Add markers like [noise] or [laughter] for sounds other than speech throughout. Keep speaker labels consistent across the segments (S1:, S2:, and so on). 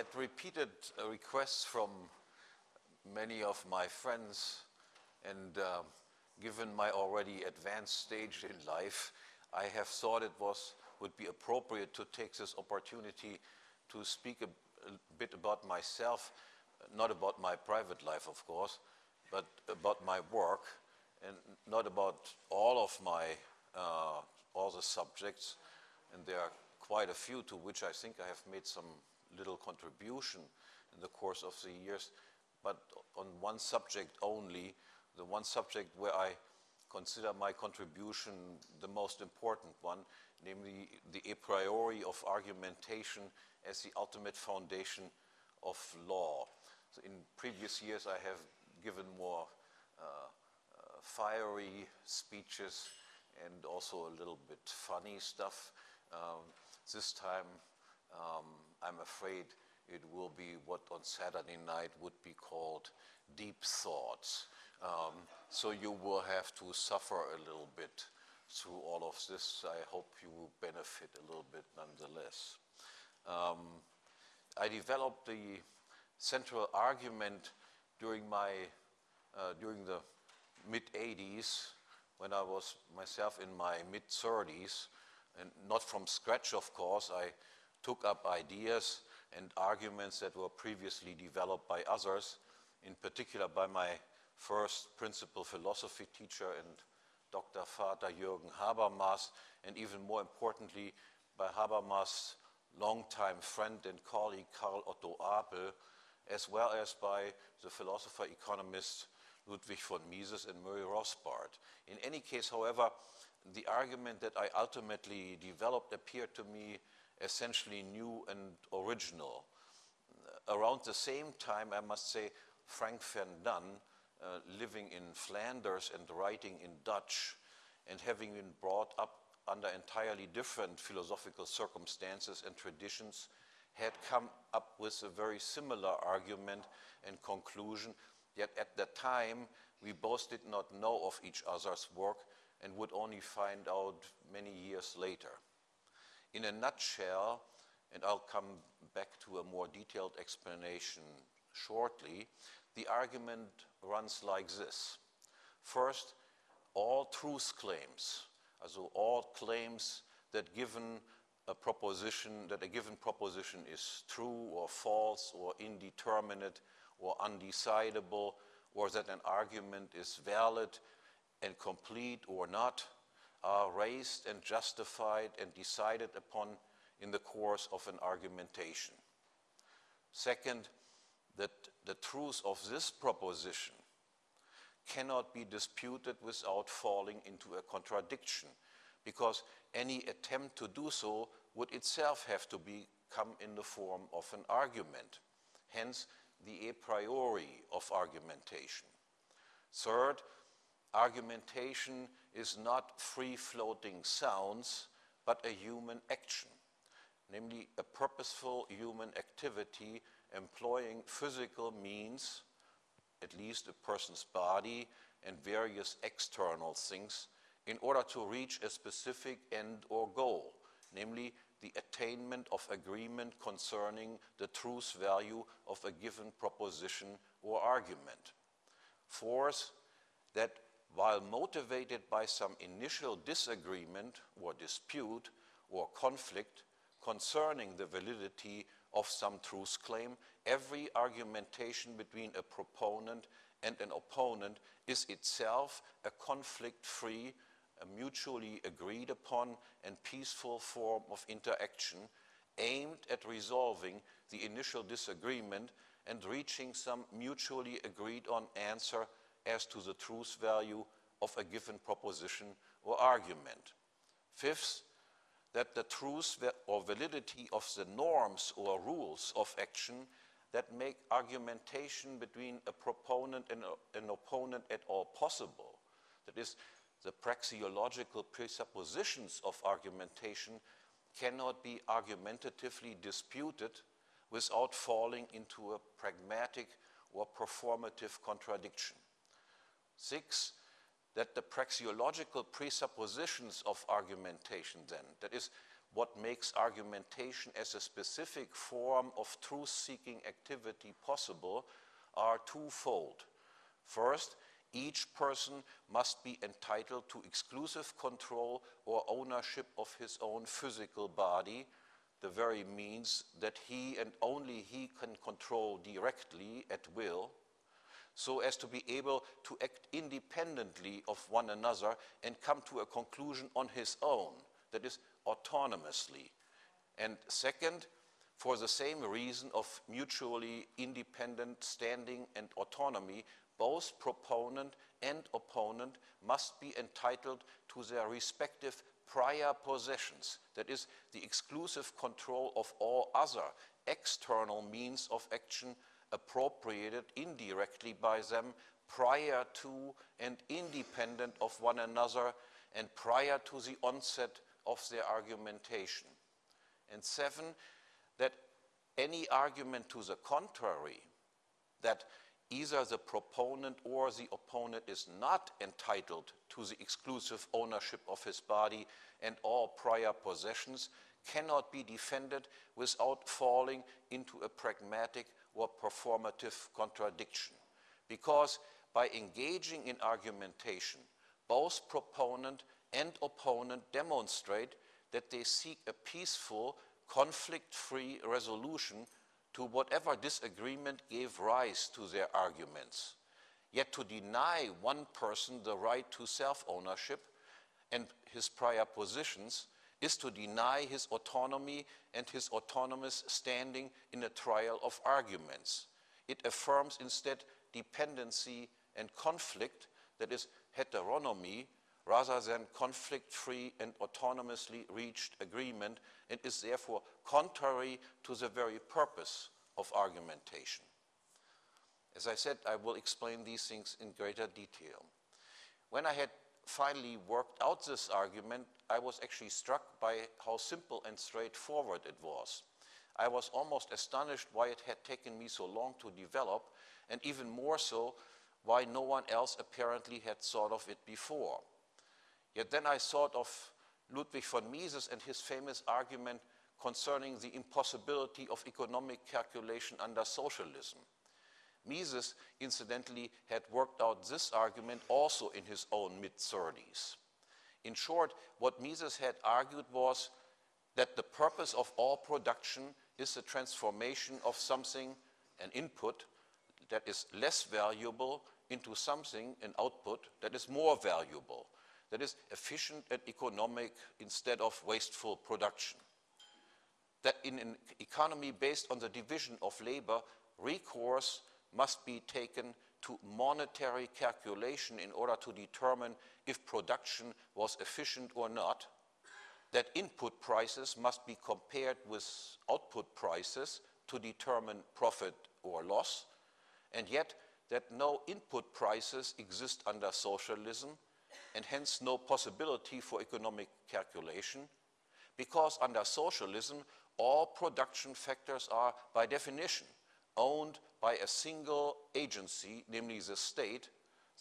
S1: at repeated uh, requests from many of my friends and uh, given my already advanced stage in life, I have thought it was would be appropriate to take this opportunity to speak a, a bit about myself, not about my private life, of course, but about my work, and not about all of my, uh, all the subjects, and there are quite a few to which I think I have made some little contribution in the course of the years, but on one subject only, the one subject where I consider my contribution the most important one, namely the a priori of argumentation as the ultimate foundation of law. So in previous years I have given more uh, uh, fiery speeches and also a little bit funny stuff. Um, this time um, I'm afraid it will be what on Saturday night would be called deep thoughts. Um, so you will have to suffer a little bit through all of this. I hope you will benefit a little bit nonetheless. Um, I developed the central argument during my uh, during the mid 80s when I was myself in my mid 30s and not from scratch of course I took up ideas and arguments that were previously developed by others in particular by my first principal philosophy teacher and Dr. Vater Jürgen Habermas, and even more importantly, by Habermas' longtime friend and colleague Karl Otto Apel, as well as by the philosopher economist Ludwig von Mises and Murray Rothbard. In any case, however, the argument that I ultimately developed appeared to me essentially new and original. Around the same time, I must say, Frank van Dun uh, living in Flanders and writing in Dutch and having been brought up under entirely different philosophical circumstances and traditions had come up with a very similar argument and conclusion, yet at that time we both did not know of each other's work and would only find out many years later. In a nutshell, and I'll come back to a more detailed explanation shortly, the argument runs like this. First, all truth claims, also all claims that given a proposition, that a given proposition is true or false or indeterminate or undecidable, or that an argument is valid and complete or not, are raised and justified and decided upon in the course of an argumentation. Second, that the truth of this proposition cannot be disputed without falling into a contradiction, because any attempt to do so would itself have to become in the form of an argument, hence the a priori of argumentation. Third, argumentation is not free-floating sounds, but a human action, namely a purposeful human activity employing physical means, at least a person's body and various external things, in order to reach a specific end or goal, namely the attainment of agreement concerning the truth value of a given proposition or argument. Fourth, that while motivated by some initial disagreement or dispute or conflict concerning the validity of some truth claim, every argumentation between a proponent and an opponent is itself a conflict-free, mutually agreed upon and peaceful form of interaction aimed at resolving the initial disagreement and reaching some mutually agreed on answer as to the truth value of a given proposition or argument. Fifth, that the truth or validity of the norms or rules of action that make argumentation between a proponent and an opponent at all possible. That is, the praxeological presuppositions of argumentation cannot be argumentatively disputed without falling into a pragmatic or performative contradiction. Six, that the praxeological presuppositions of argumentation then, that is, what makes argumentation as a specific form of truth-seeking activity possible are twofold. First, each person must be entitled to exclusive control or ownership of his own physical body, the very means that he and only he can control directly at will, so as to be able to act independently of one another and come to a conclusion on his own, that is, autonomously. And second, for the same reason of mutually independent standing and autonomy, both proponent and opponent must be entitled to their respective prior possessions, that is, the exclusive control of all other external means of action appropriated indirectly by them prior to and independent of one another and prior to the onset of their argumentation. And seven, that any argument to the contrary, that either the proponent or the opponent is not entitled to the exclusive ownership of his body and all prior possessions, cannot be defended without falling into a pragmatic or performative contradiction. Because by engaging in argumentation, both proponent and opponent demonstrate that they seek a peaceful, conflict-free resolution to whatever disagreement gave rise to their arguments. Yet to deny one person the right to self-ownership and his prior positions is to deny his autonomy and his autonomous standing in a trial of arguments. It affirms instead dependency and conflict, that is heteronomy, rather than conflict-free and autonomously reached agreement and is therefore contrary to the very purpose of argumentation. As I said, I will explain these things in greater detail. When I had finally worked out this argument, I was actually struck by how simple and straightforward it was. I was almost astonished why it had taken me so long to develop, and even more so, why no one else apparently had thought of it before. Yet then I thought of Ludwig von Mises and his famous argument concerning the impossibility of economic calculation under socialism. Mises, incidentally, had worked out this argument also in his own mid-30s. In short, what Mises had argued was that the purpose of all production is the transformation of something, an input, that is less valuable into something, an output, that is more valuable that is efficient and economic instead of wasteful production. That in an economy based on the division of labor, recourse must be taken to monetary calculation in order to determine if production was efficient or not, that input prices must be compared with output prices to determine profit or loss, and yet that no input prices exist under socialism, and hence no possibility for economic calculation, because under socialism, all production factors are, by definition, owned by a single agency, namely the state,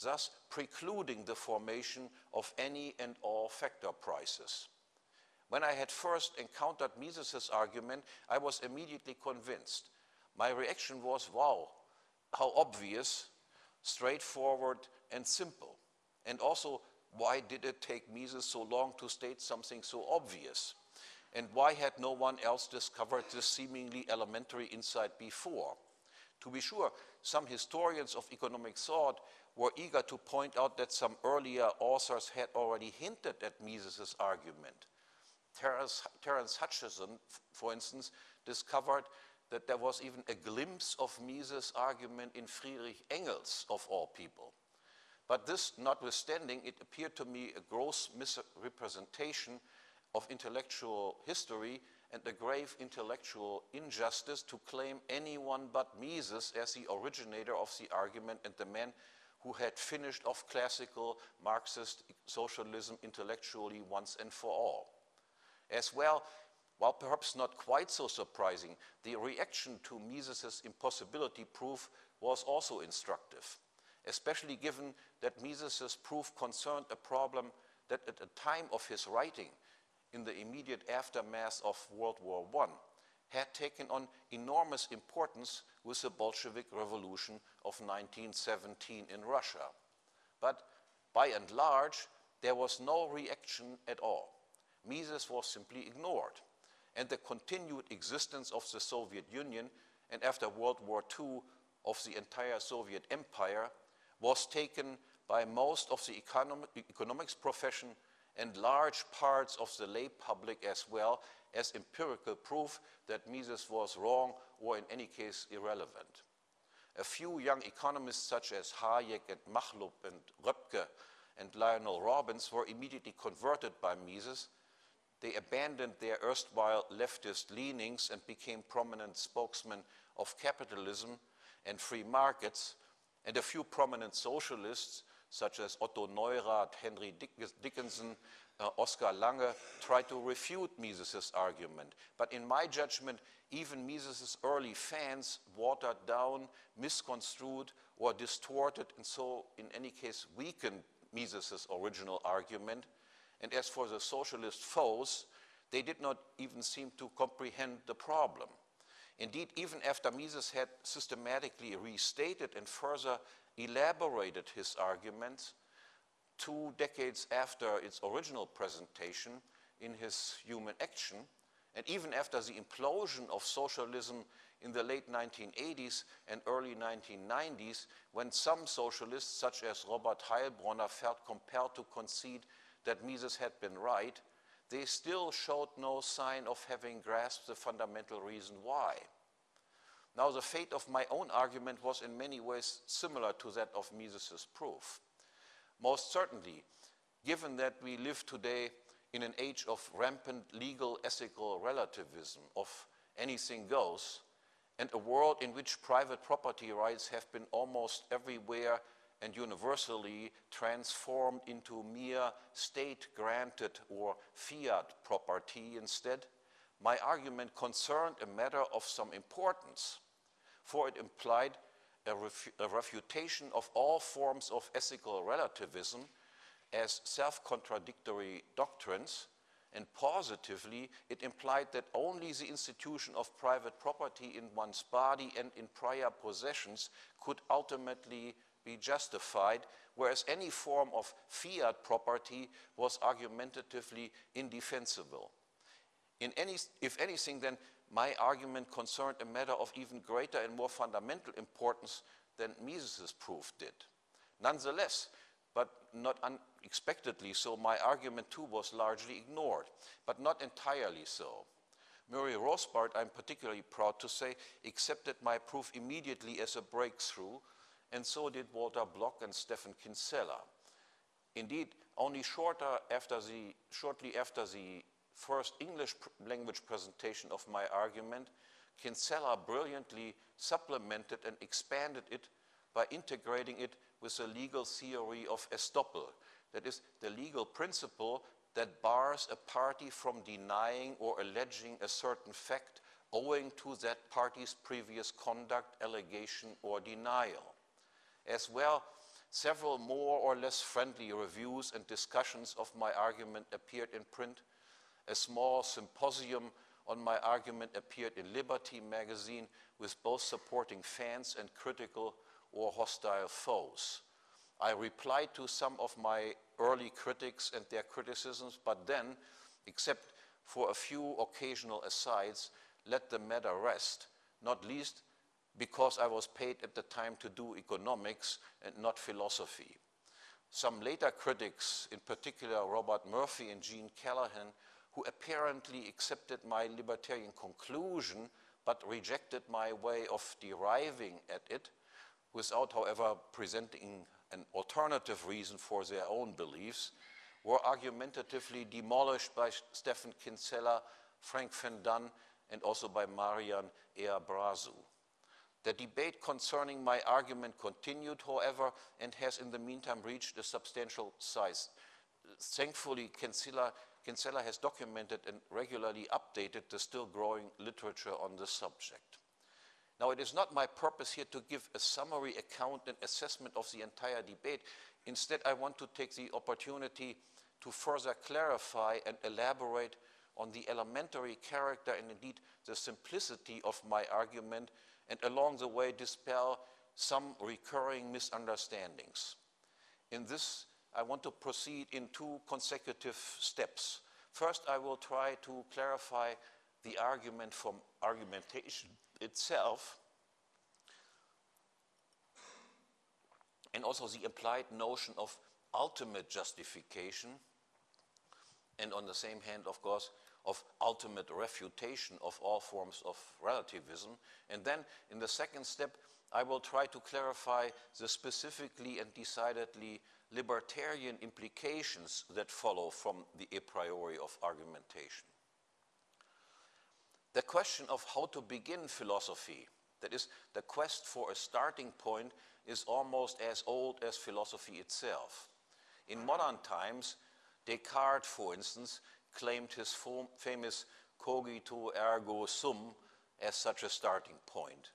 S1: thus precluding the formation of any and all factor prices. When I had first encountered Mises' argument, I was immediately convinced. My reaction was, wow, how obvious, straightforward, and simple. And also why did it take Mises so long to state something so obvious? And why had no one else discovered this seemingly elementary insight before? To be sure, some historians of economic thought were eager to point out that some earlier authors had already hinted at Mises' argument. Terence, Terence Hutchison, for instance, discovered that there was even a glimpse of Mises' argument in Friedrich Engels, of all people. But this notwithstanding, it appeared to me a gross misrepresentation of intellectual history and a grave intellectual injustice to claim anyone but Mises as the originator of the argument and the man who had finished off classical Marxist socialism intellectually once and for all. As well, while perhaps not quite so surprising, the reaction to Mises' impossibility proof was also instructive especially given that Mises' proof concerned a problem that at the time of his writing, in the immediate aftermath of World War I had taken on enormous importance with the Bolshevik Revolution of 1917 in Russia. But by and large, there was no reaction at all. Mises was simply ignored. And the continued existence of the Soviet Union and after World War II of the entire Soviet empire was taken by most of the economics profession and large parts of the lay public as well as empirical proof that Mises was wrong or in any case irrelevant. A few young economists such as Hayek and Machlup and Röpke and Lionel Robbins were immediately converted by Mises. They abandoned their erstwhile leftist leanings and became prominent spokesmen of capitalism and free markets, and a few prominent socialists such as Otto Neurath, Henry Dickinson, uh, Oscar Lange, tried to refute Mises' argument. But in my judgment, even Mises' early fans watered down, misconstrued, or distorted, and so in any case weakened Mises' original argument. And as for the socialist foes, they did not even seem to comprehend the problem. Indeed, even after Mises had systematically restated and further elaborated his arguments, two decades after its original presentation in his Human Action, and even after the implosion of socialism in the late 1980s and early 1990s, when some socialists, such as Robert Heilbroner, felt compelled to concede that Mises had been right, they still showed no sign of having grasped the fundamental reason why. Now, the fate of my own argument was in many ways similar to that of Mises' proof. Most certainly, given that we live today in an age of rampant legal ethical relativism, of anything goes, and a world in which private property rights have been almost everywhere and universally transformed into mere state-granted or fiat property instead, my argument concerned a matter of some importance, for it implied a, refu a refutation of all forms of ethical relativism as self-contradictory doctrines, and positively, it implied that only the institution of private property in one's body and in prior possessions could ultimately be justified, whereas any form of fiat property was argumentatively indefensible. In any, if anything, then my argument concerned a matter of even greater and more fundamental importance than Mises' proof did. Nonetheless, but not unexpectedly so, my argument too was largely ignored, but not entirely so. Murray Rothbard, I'm particularly proud to say, accepted my proof immediately as a breakthrough, and so did Walter Block and Stephan Kinsella. Indeed, only after the, shortly after the first English language presentation of my argument, Kinsella brilliantly supplemented and expanded it by integrating it with the legal theory of estoppel, that is, the legal principle that bars a party from denying or alleging a certain fact owing to that party's previous conduct, allegation, or denial. As well, several more or less friendly reviews and discussions of my argument appeared in print, a small symposium on my argument appeared in Liberty magazine with both supporting fans and critical or hostile foes. I replied to some of my early critics and their criticisms, but then, except for a few occasional asides, let the matter rest, not least because I was paid at the time to do economics and not philosophy. Some later critics, in particular Robert Murphy and Gene Callahan, who apparently accepted my libertarian conclusion but rejected my way of deriving at it, without, however, presenting an alternative reason for their own beliefs, were argumentatively demolished by Stephan Kinsella, Frank van Dun, and also by Marian Eabrasu. The debate concerning my argument continued, however, and has in the meantime reached a substantial size. Thankfully, Kinsella Kinsella has documented and regularly updated the still growing literature on the subject. Now, it is not my purpose here to give a summary account and assessment of the entire debate. Instead, I want to take the opportunity to further clarify and elaborate on the elementary character and indeed the simplicity of my argument and along the way dispel some recurring misunderstandings. In this, I want to proceed in two consecutive steps. First, I will try to clarify the argument from argumentation itself and also the implied notion of ultimate justification and on the same hand, of course, of ultimate refutation of all forms of relativism. And then in the second step, I will try to clarify the specifically and decidedly libertarian implications that follow from the a priori of argumentation. The question of how to begin philosophy, that is, the quest for a starting point, is almost as old as philosophy itself. In modern times, Descartes, for instance, claimed his famous cogito ergo sum as such a starting point.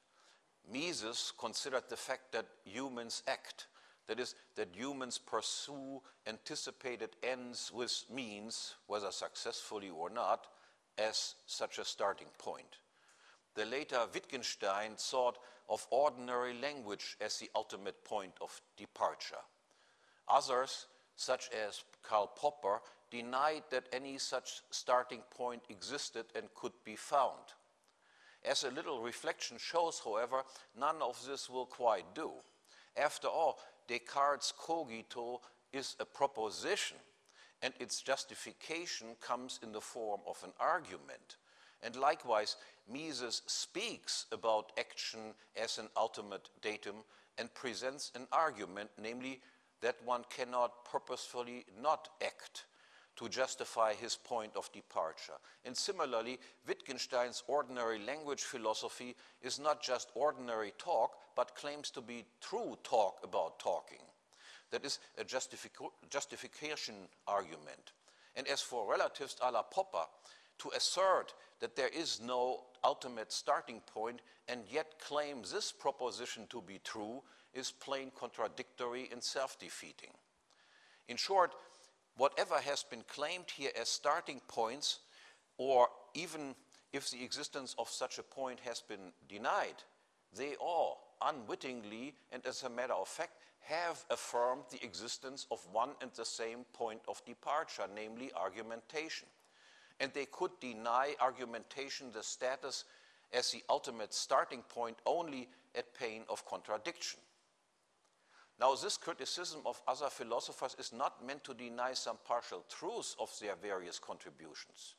S1: Mises considered the fact that humans act, that is, that humans pursue anticipated ends with means, whether successfully or not, as such a starting point. The later Wittgenstein thought of ordinary language as the ultimate point of departure. Others, such as Karl Popper, denied that any such starting point existed and could be found. As a little reflection shows, however, none of this will quite do. After all, Descartes' cogito is a proposition, and its justification comes in the form of an argument. And likewise, Mises speaks about action as an ultimate datum and presents an argument, namely that one cannot purposefully not act to justify his point of departure. And similarly, Wittgenstein's ordinary language philosophy is not just ordinary talk, but claims to be true talk about talking. That is a justification argument. And as for relatives a la Popper, to assert that there is no ultimate starting point and yet claim this proposition to be true is plain contradictory and self-defeating. In short, whatever has been claimed here as starting points, or even if the existence of such a point has been denied, they all unwittingly and as a matter of fact have affirmed the existence of one and the same point of departure, namely argumentation. And they could deny argumentation the status as the ultimate starting point only at pain of contradiction. Now, this criticism of other philosophers is not meant to deny some partial truths of their various contributions.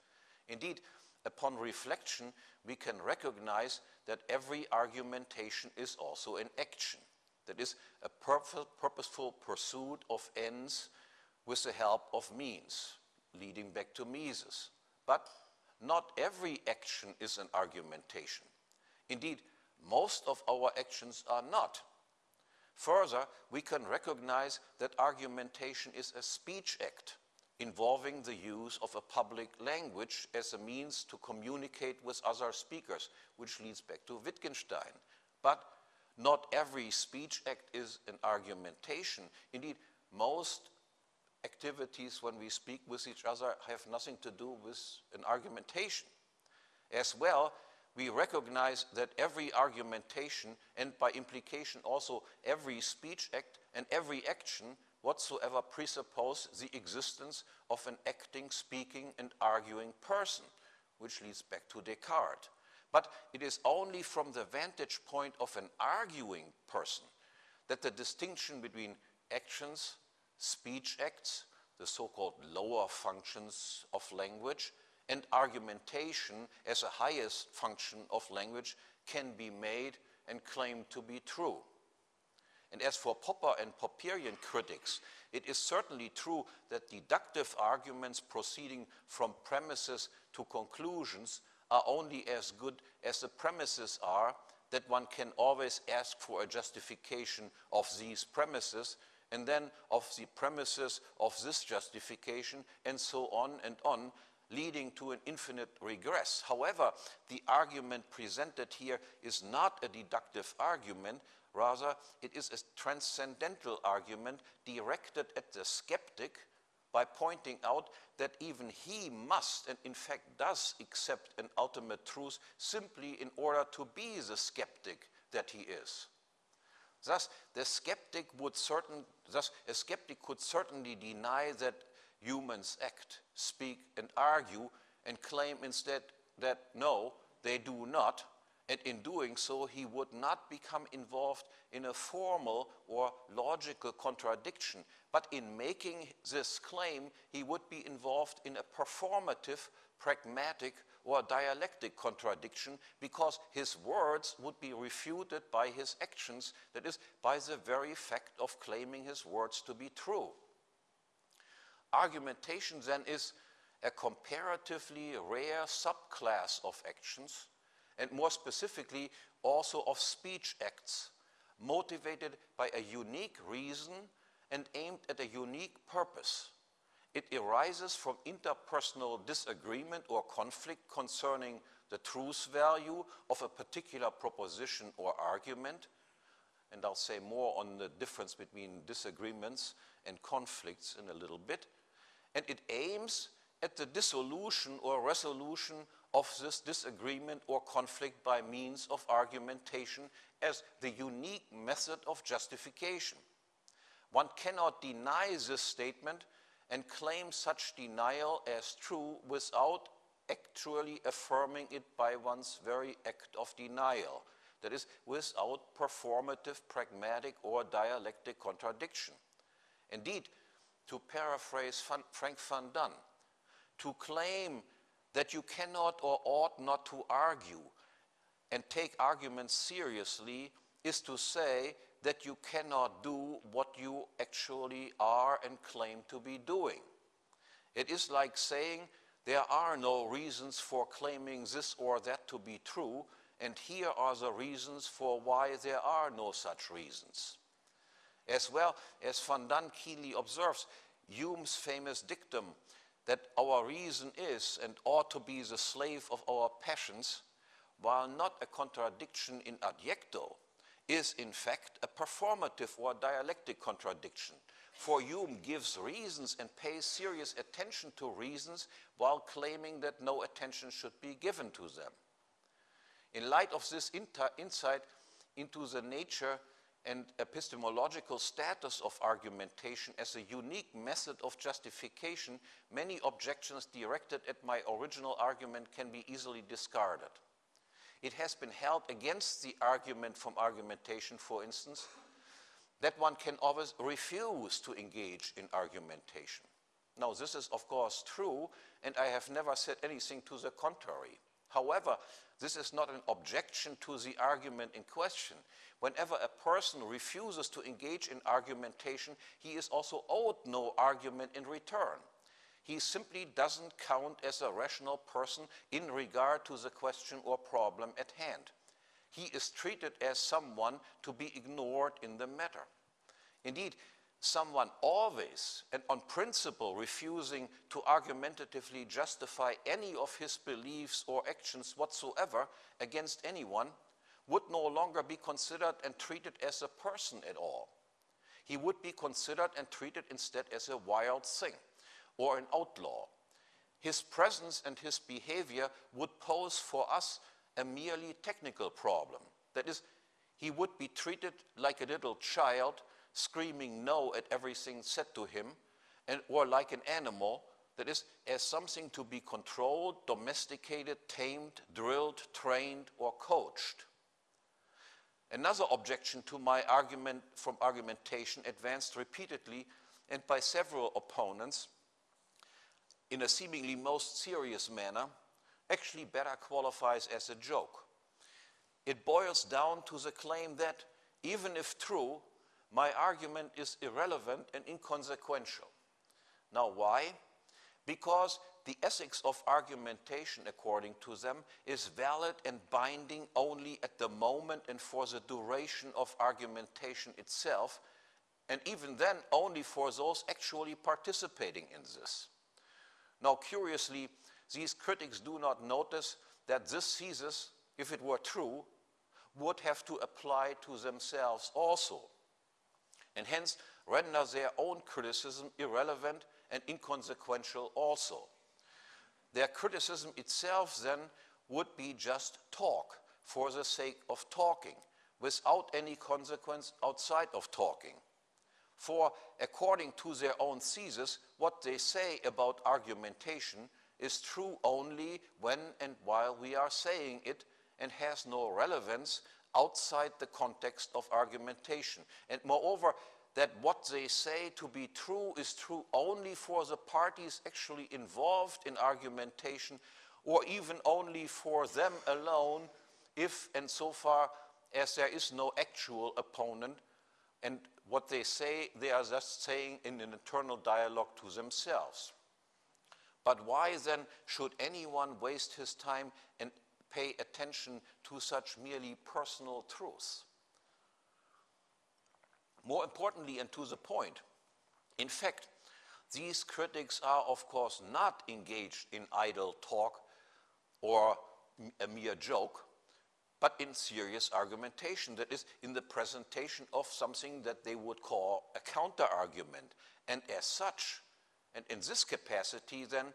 S1: Indeed, upon reflection, we can recognize that every argumentation is also an action. That is, a purposeful pursuit of ends with the help of means, leading back to Mises. But not every action is an argumentation. Indeed, most of our actions are not. Further, we can recognize that argumentation is a speech act involving the use of a public language as a means to communicate with other speakers, which leads back to Wittgenstein. But not every speech act is an argumentation. Indeed, most activities when we speak with each other have nothing to do with an argumentation. As well, we recognize that every argumentation, and by implication also every speech act and every action whatsoever presuppose the existence of an acting, speaking, and arguing person, which leads back to Descartes. But it is only from the vantage point of an arguing person that the distinction between actions, speech acts, the so-called lower functions of language, and argumentation as a highest function of language can be made and claimed to be true. And as for Popper and Popperian critics, it is certainly true that deductive arguments proceeding from premises to conclusions are only as good as the premises are, that one can always ask for a justification of these premises, and then of the premises of this justification, and so on and on, leading to an infinite regress. However, the argument presented here is not a deductive argument, rather it is a transcendental argument directed at the skeptic by pointing out that even he must, and in fact does, accept an ultimate truth simply in order to be the skeptic that he is. Thus, the skeptic would certain, thus a skeptic could certainly deny that humans act, speak, and argue, and claim instead that no, they do not, and in doing so, he would not become involved in a formal or logical contradiction, but in making this claim, he would be involved in a performative, pragmatic, or dialectic contradiction because his words would be refuted by his actions, that is, by the very fact of claiming his words to be true. Argumentation then is a comparatively rare subclass of actions, and more specifically also of speech acts, motivated by a unique reason and aimed at a unique purpose. It arises from interpersonal disagreement or conflict concerning the truth value of a particular proposition or argument, and I'll say more on the difference between disagreements and conflicts in a little bit, and it aims at the dissolution or resolution of this disagreement or conflict by means of argumentation as the unique method of justification. One cannot deny this statement and claim such denial as true without actually affirming it by one's very act of denial. That is, without performative, pragmatic, or dialectic contradiction. Indeed, to paraphrase Frank van Dun, to claim that you cannot or ought not to argue and take arguments seriously is to say that you cannot do what you actually are and claim to be doing. It is like saying there are no reasons for claiming this or that to be true, and here are the reasons for why there are no such reasons. As well as Van Dun keenly observes, Hume's famous dictum that our reason is and ought to be the slave of our passions, while not a contradiction in adjecto, is in fact a performative or dialectic contradiction. For Hume gives reasons and pays serious attention to reasons while claiming that no attention should be given to them. In light of this insight into the nature and epistemological status of argumentation as a unique method of justification, many objections directed at my original argument can be easily discarded. It has been held against the argument from argumentation, for instance, that one can always refuse to engage in argumentation. Now, this is of course true, and I have never said anything to the contrary. However, this is not an objection to the argument in question. Whenever a person refuses to engage in argumentation, he is also owed no argument in return. He simply doesn't count as a rational person in regard to the question or problem at hand. He is treated as someone to be ignored in the matter. Indeed, someone always and on principle refusing to argumentatively justify any of his beliefs or actions whatsoever against anyone would no longer be considered and treated as a person at all. He would be considered and treated instead as a wild thing or an outlaw. His presence and his behavior would pose for us a merely technical problem. That is, he would be treated like a little child screaming no at everything said to him, and, or like an animal, that is, as something to be controlled, domesticated, tamed, drilled, trained, or coached. Another objection to my argument from argumentation advanced repeatedly and by several opponents in a seemingly most serious manner actually better qualifies as a joke. It boils down to the claim that, even if true, my argument is irrelevant and inconsequential. Now, why? Because the ethics of argumentation, according to them, is valid and binding only at the moment and for the duration of argumentation itself, and even then only for those actually participating in this. Now, curiously, these critics do not notice that this thesis, if it were true, would have to apply to themselves also, and hence render their own criticism irrelevant and inconsequential also. Their criticism itself then would be just talk for the sake of talking, without any consequence outside of talking. For according to their own thesis, what they say about argumentation is true only when and while we are saying it and has no relevance outside the context of argumentation. And moreover, that what they say to be true is true only for the parties actually involved in argumentation or even only for them alone if and so far as there is no actual opponent and what they say they are just saying in an internal dialogue to themselves. But why then should anyone waste his time and pay attention to such merely personal truths? More importantly, and to the point, in fact, these critics are, of course, not engaged in idle talk or a mere joke, but in serious argumentation, that is, in the presentation of something that they would call a counter-argument. And as such, and in this capacity, then,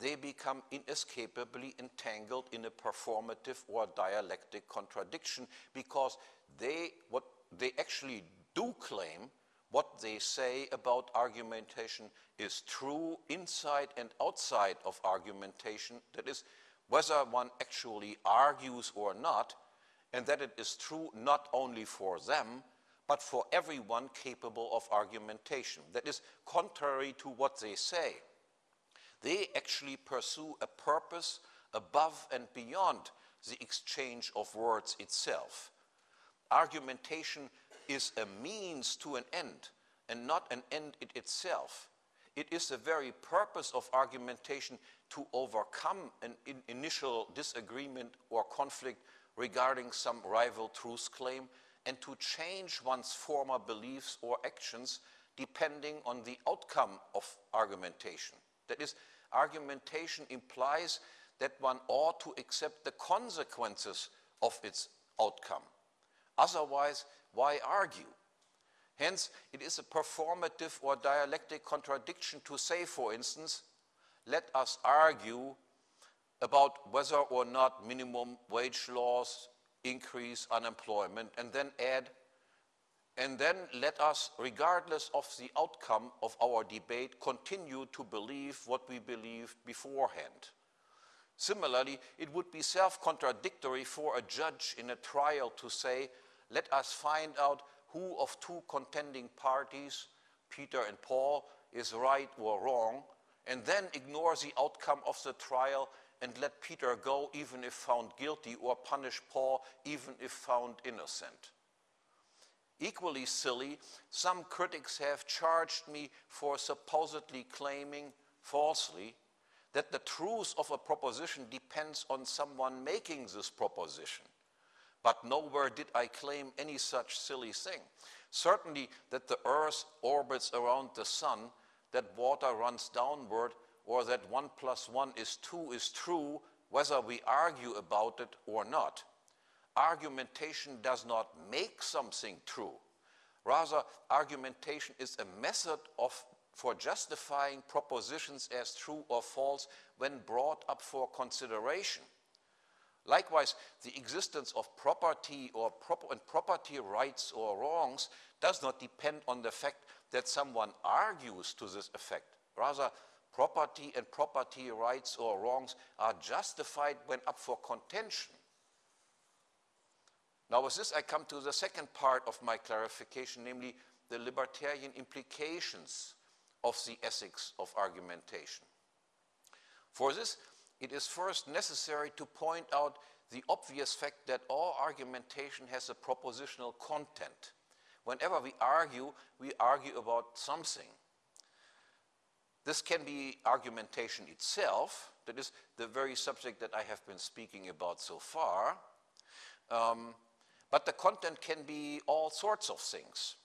S1: they become inescapably entangled in a performative or dialectic contradiction because they, what they actually do claim, what they say about argumentation is true inside and outside of argumentation. That is, whether one actually argues or not, and that it is true not only for them, but for everyone capable of argumentation. That is contrary to what they say. They actually pursue a purpose above and beyond the exchange of words itself. Argumentation is a means to an end and not an end in itself. It is the very purpose of argumentation to overcome an in initial disagreement or conflict regarding some rival truth claim and to change one's former beliefs or actions depending on the outcome of argumentation. That is, argumentation implies that one ought to accept the consequences of its outcome. Otherwise, why argue? Hence, it is a performative or dialectic contradiction to say, for instance, let us argue about whether or not minimum wage laws increase unemployment, and then add, and then let us, regardless of the outcome of our debate, continue to believe what we believed beforehand. Similarly, it would be self-contradictory for a judge in a trial to say, let us find out who of two contending parties, Peter and Paul, is right or wrong, and then ignore the outcome of the trial and let Peter go even if found guilty or punish Paul even if found innocent. Equally silly, some critics have charged me for supposedly claiming falsely that the truth of a proposition depends on someone making this proposition. But nowhere did I claim any such silly thing. Certainly that the earth orbits around the sun, that water runs downward, or that one plus one is two is true, whether we argue about it or not. Argumentation does not make something true. Rather, argumentation is a method of, for justifying propositions as true or false when brought up for consideration. Likewise, the existence of property or prop and property rights or wrongs does not depend on the fact that someone argues to this effect. Rather, property and property rights or wrongs are justified when up for contention. Now with this I come to the second part of my clarification, namely the libertarian implications of the ethics of argumentation. For this, it is first necessary to point out the obvious fact that all argumentation has a propositional content. Whenever we argue, we argue about something. This can be argumentation itself, that is the very subject that I have been speaking about so far. Um, but the content can be all sorts of things.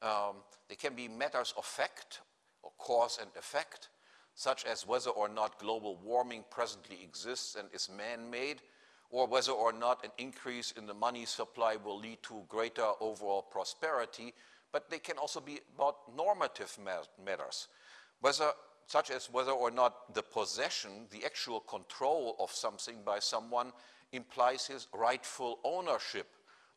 S1: Um, they can be matters of fact, or cause and effect such as whether or not global warming presently exists and is man-made, or whether or not an increase in the money supply will lead to greater overall prosperity, but they can also be about normative matters. whether, such as whether or not the possession, the actual control of something by someone implies his rightful ownership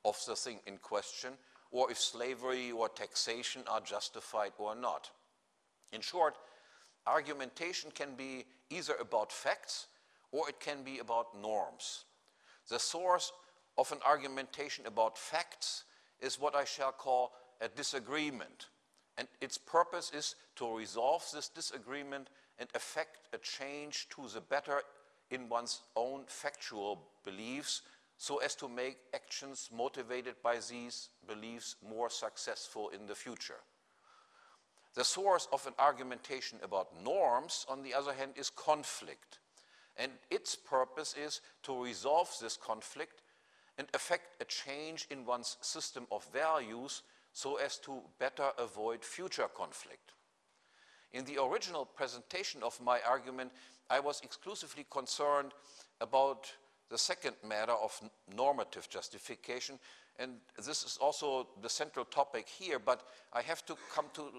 S1: of the thing in question, or if slavery or taxation are justified or not. In short, argumentation can be either about facts or it can be about norms. The source of an argumentation about facts is what I shall call a disagreement. And its purpose is to resolve this disagreement and effect a change to the better in one's own factual beliefs so as to make actions motivated by these beliefs more successful in the future. The source of an argumentation about norms, on the other hand, is conflict. And its purpose is to resolve this conflict and effect a change in one's system of values so as to better avoid future conflict. In the original presentation of my argument, I was exclusively concerned about the second matter of normative justification, and this is also the central topic here, but I have to come to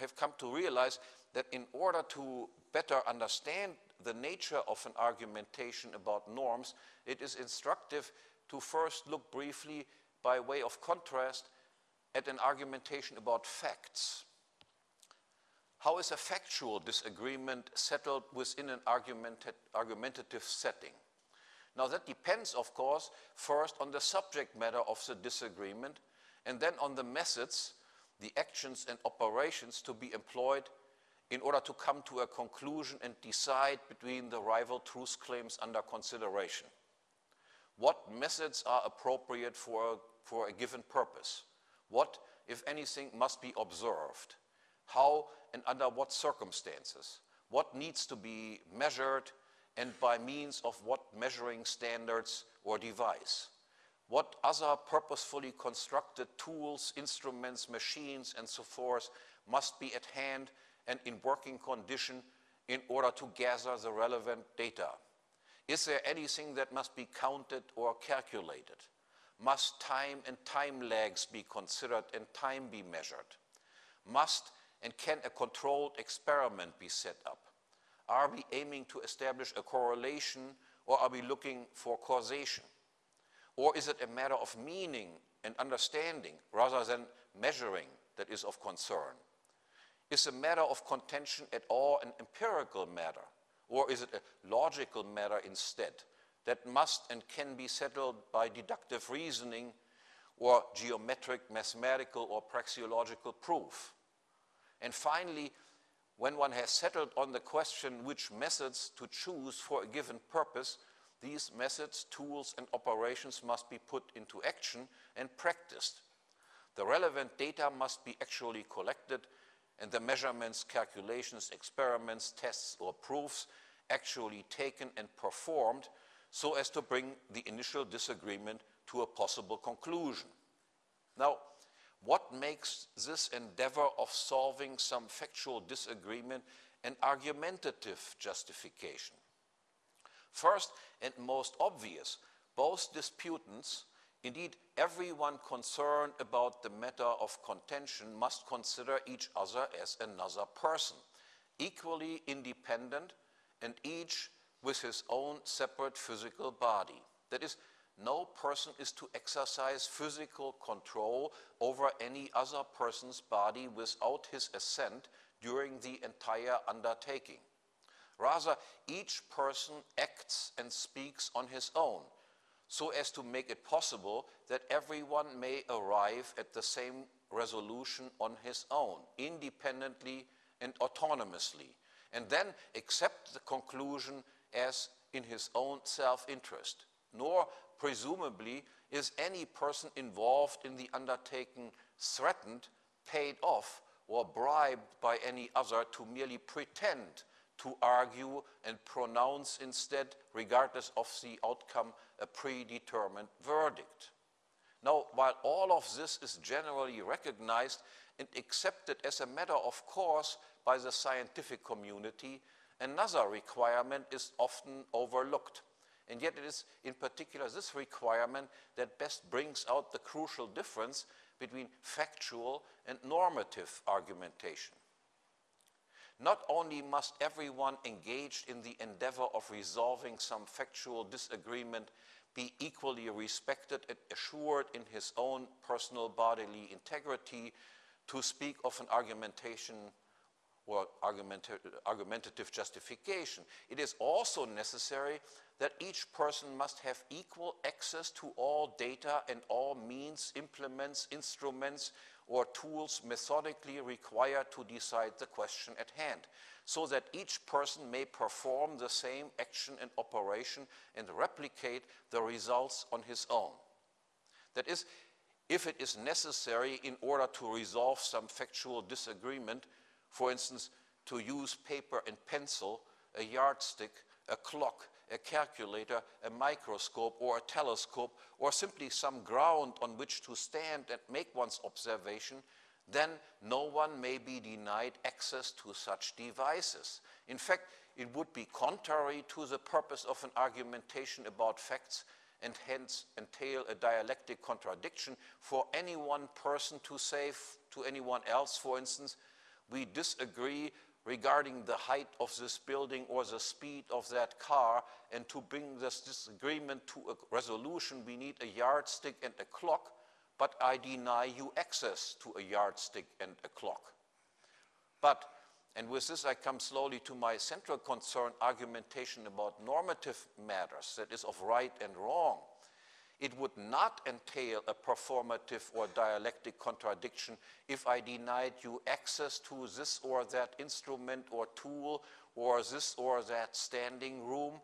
S1: have come to realize that in order to better understand the nature of an argumentation about norms, it is instructive to first look briefly by way of contrast at an argumentation about facts. How is a factual disagreement settled within an argumentative setting? Now that depends, of course, first on the subject matter of the disagreement and then on the methods, the actions and operations to be employed in order to come to a conclusion and decide between the rival truth claims under consideration. What methods are appropriate for a, for a given purpose? What, if anything, must be observed? How and under what circumstances? What needs to be measured and by means of what measuring standards or device. What other purposefully constructed tools, instruments, machines, and so forth must be at hand and in working condition in order to gather the relevant data? Is there anything that must be counted or calculated? Must time and time lags be considered and time be measured? Must and can a controlled experiment be set up? Are we aiming to establish a correlation or are we looking for causation? Or is it a matter of meaning and understanding rather than measuring that is of concern? Is a matter of contention at all an empirical matter? Or is it a logical matter instead that must and can be settled by deductive reasoning or geometric, mathematical, or praxeological proof? And finally, when one has settled on the question which methods to choose for a given purpose, these methods, tools, and operations must be put into action and practiced. The relevant data must be actually collected and the measurements, calculations, experiments, tests, or proofs actually taken and performed so as to bring the initial disagreement to a possible conclusion. Now, what makes this endeavor of solving some factual disagreement an argumentative justification? First and most obvious, both disputants, indeed everyone concerned about the matter of contention must consider each other as another person, equally independent and each with his own separate physical body. That is, no person is to exercise physical control over any other person's body without his assent during the entire undertaking. Rather, each person acts and speaks on his own, so as to make it possible that everyone may arrive at the same resolution on his own, independently and autonomously, and then accept the conclusion as in his own self-interest, nor presumably, is any person involved in the undertaking threatened, paid off, or bribed by any other to merely pretend to argue and pronounce instead, regardless of the outcome, a predetermined verdict. Now, while all of this is generally recognized and accepted as a matter of course by the scientific community, another requirement is often overlooked. And yet it is in particular this requirement that best brings out the crucial difference between factual and normative argumentation. not only must everyone engaged in the endeavor of resolving some factual disagreement be equally respected and assured in his own personal bodily integrity to speak of an argumentation or argumentative justification. It is also necessary that each person must have equal access to all data and all means, implements, instruments, or tools methodically required to decide the question at hand, so that each person may perform the same action and operation and replicate the results on his own. That is, if it is necessary in order to resolve some factual disagreement, for instance, to use paper and pencil, a yardstick, a clock, a calculator, a microscope, or a telescope, or simply some ground on which to stand and make one's observation, then no one may be denied access to such devices. In fact, it would be contrary to the purpose of an argumentation about facts and hence entail a dialectic contradiction for any one person to say to anyone else, for instance, we disagree regarding the height of this building or the speed of that car. And to bring this disagreement to a resolution, we need a yardstick and a clock, but I deny you access to a yardstick and a clock. But, and with this I come slowly to my central concern, argumentation about normative matters, that is of right and wrong it would not entail a performative or dialectic contradiction if I denied you access to this or that instrument or tool or this or that standing room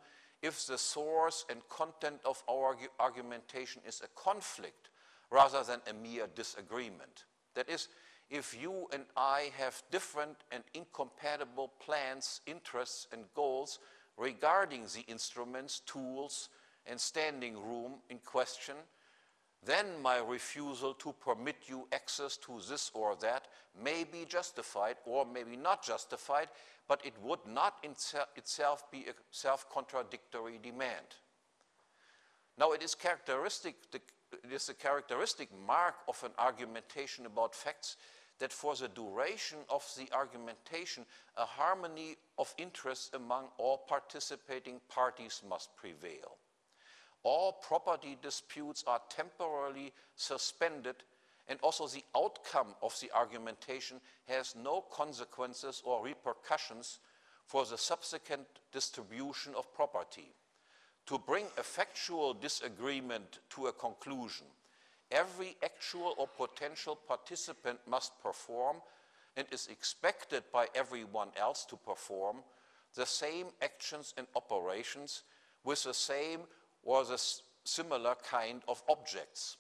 S1: if the source and content of our argumentation is a conflict rather than a mere disagreement. That is, if you and I have different and incompatible plans, interests, and goals regarding the instruments, tools, and standing room in question, then my refusal to permit you access to this or that may be justified or maybe not justified, but it would not in itself be a self-contradictory demand. Now it is characteristic, it is a characteristic mark of an argumentation about facts that for the duration of the argumentation, a harmony of interests among all participating parties must prevail all property disputes are temporarily suspended and also the outcome of the argumentation has no consequences or repercussions for the subsequent distribution of property. To bring a factual disagreement to a conclusion, every actual or potential participant must perform and is expected by everyone else to perform the same actions and operations with the same was a similar kind of objects.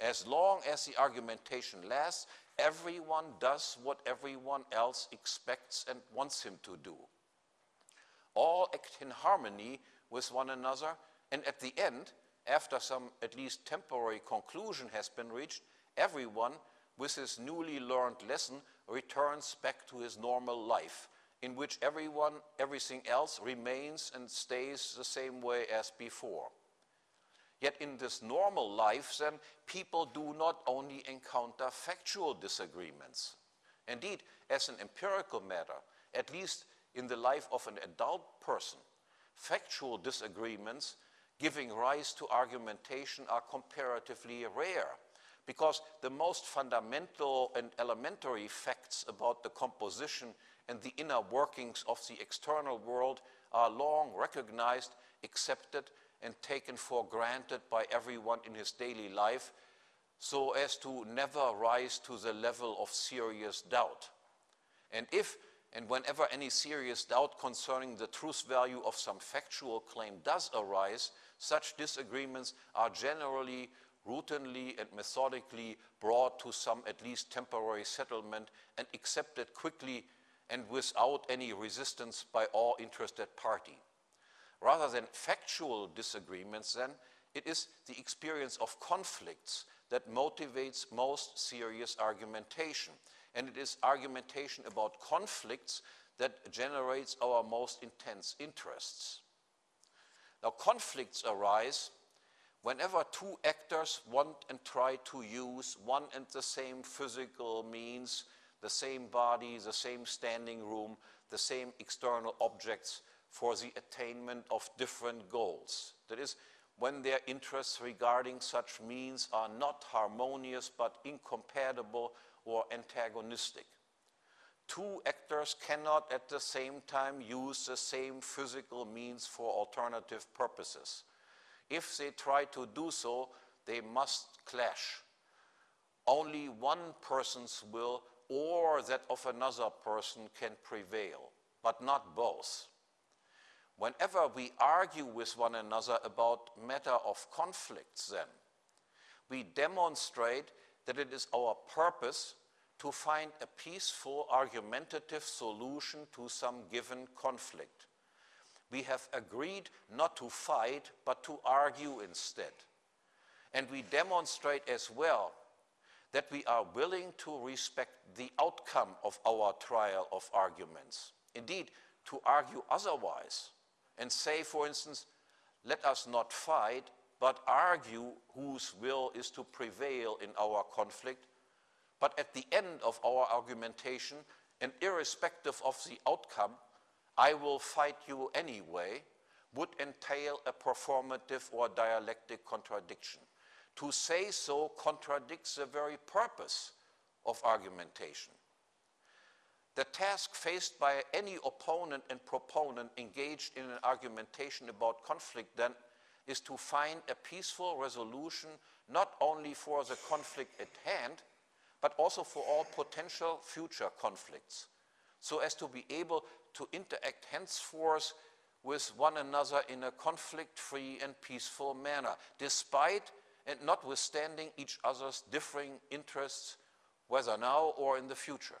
S1: As long as the argumentation lasts, everyone does what everyone else expects and wants him to do. All act in harmony with one another, and at the end, after some at least temporary conclusion has been reached, everyone, with his newly learned lesson, returns back to his normal life, in which everyone, everything else remains and stays the same way as before. Yet in this normal life, then, people do not only encounter factual disagreements. Indeed, as an empirical matter, at least in the life of an adult person, factual disagreements giving rise to argumentation are comparatively rare because the most fundamental and elementary facts about the composition and the inner workings of the external world are long recognized, accepted, and taken for granted by everyone in his daily life so as to never rise to the level of serious doubt. And if and whenever any serious doubt concerning the truth value of some factual claim does arise, such disagreements are generally routinely and methodically brought to some at least temporary settlement and accepted quickly and without any resistance by all interested parties. Rather than factual disagreements, then, it is the experience of conflicts that motivates most serious argumentation. And it is argumentation about conflicts that generates our most intense interests. Now, conflicts arise whenever two actors want and try to use one and the same physical means the same body, the same standing room, the same external objects for the attainment of different goals. That is, when their interests regarding such means are not harmonious but incompatible or antagonistic. Two actors cannot at the same time use the same physical means for alternative purposes. If they try to do so, they must clash. Only one person's will or that of another person can prevail, but not both. Whenever we argue with one another about matter of conflicts then, we demonstrate that it is our purpose to find a peaceful argumentative solution to some given conflict. We have agreed not to fight, but to argue instead. And we demonstrate as well that we are willing to respect the outcome of our trial of arguments. Indeed, to argue otherwise and say, for instance, let us not fight, but argue whose will is to prevail in our conflict. But at the end of our argumentation, and irrespective of the outcome, I will fight you anyway, would entail a performative or dialectic contradiction. To say so contradicts the very purpose of argumentation. The task faced by any opponent and proponent engaged in an argumentation about conflict then is to find a peaceful resolution not only for the conflict at hand, but also for all potential future conflicts, so as to be able to interact henceforth with one another in a conflict-free and peaceful manner, despite and notwithstanding each other's differing interests, whether now or in the future.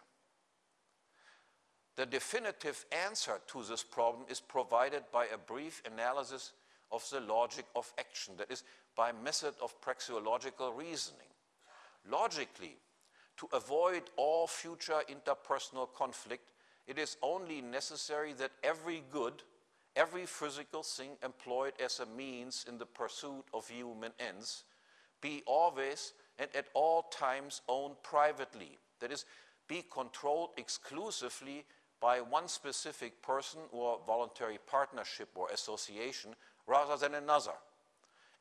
S1: The definitive answer to this problem is provided by a brief analysis of the logic of action, that is, by method of praxeological reasoning. Logically, to avoid all future interpersonal conflict, it is only necessary that every good, every physical thing employed as a means in the pursuit of human ends be always and at all times owned privately. That is, be controlled exclusively by one specific person or voluntary partnership or association rather than another.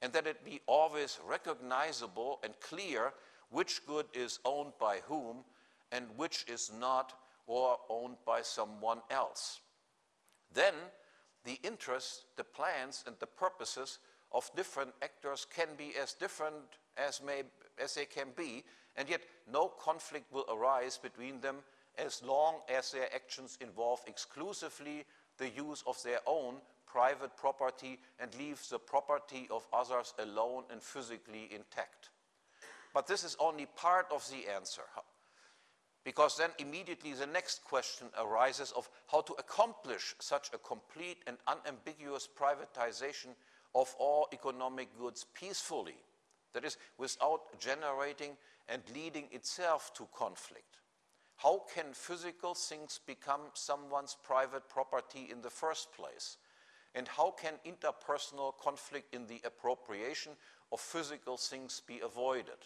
S1: And that it be always recognizable and clear which good is owned by whom and which is not or owned by someone else. Then the interests, the plans, and the purposes of different actors can be as different as, may, as they can be, and yet no conflict will arise between them as long as their actions involve exclusively the use of their own private property and leave the property of others alone and physically intact. But this is only part of the answer, because then immediately the next question arises of how to accomplish such a complete and unambiguous privatization of all economic goods peacefully, that is, without generating and leading itself to conflict. How can physical things become someone's private property in the first place? And how can interpersonal conflict in the appropriation of physical things be avoided?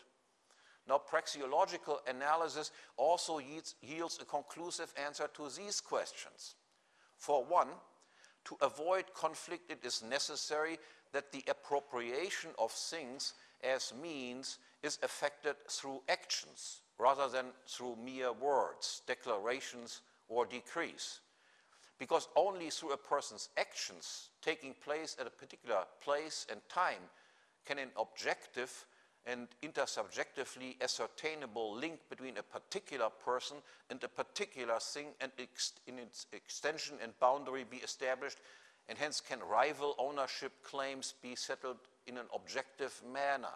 S1: Now, praxeological analysis also yields, yields a conclusive answer to these questions. For one, to avoid conflict, it is necessary that the appropriation of things as means is effected through actions rather than through mere words, declarations, or decrees. Because only through a person's actions taking place at a particular place and time can an objective and intersubjectively ascertainable link between a particular person and a particular thing and in its extension and boundary be established, and hence can rival ownership claims be settled in an objective manner.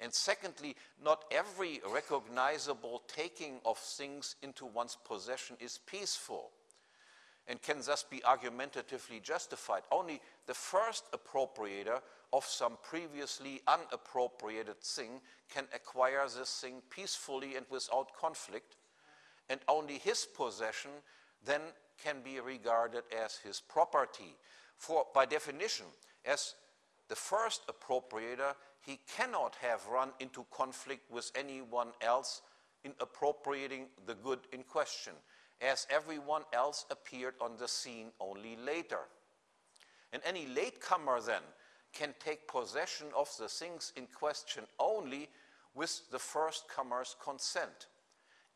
S1: And secondly, not every recognizable taking of things into one's possession is peaceful and can thus be argumentatively justified. Only the first appropriator of some previously unappropriated thing can acquire this thing peacefully and without conflict, and only his possession then can be regarded as his property. For by definition, as the first appropriator, he cannot have run into conflict with anyone else in appropriating the good in question, as everyone else appeared on the scene only later. And any latecomer then can take possession of the things in question only with the first comer's consent,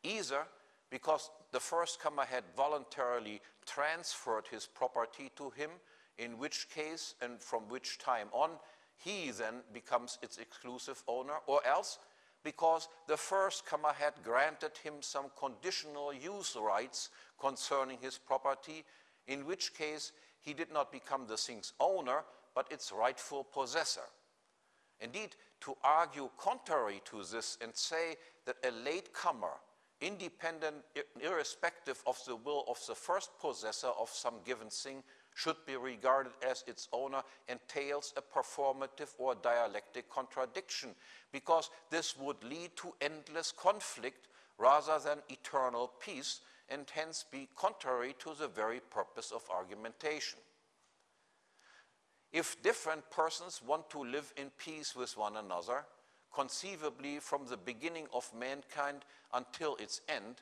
S1: either because the first comer had voluntarily transferred his property to him, in which case and from which time on he then becomes its exclusive owner, or else because the first comer had granted him some conditional use rights concerning his property, in which case he did not become the thing's owner, but its rightful possessor. Indeed, to argue contrary to this and say that a latecomer, independent, irrespective of the will of the first possessor of some given thing, should be regarded as its owner entails a performative or dialectic contradiction, because this would lead to endless conflict rather than eternal peace, and hence be contrary to the very purpose of argumentation. If different persons want to live in peace with one another, conceivably from the beginning of mankind until its end,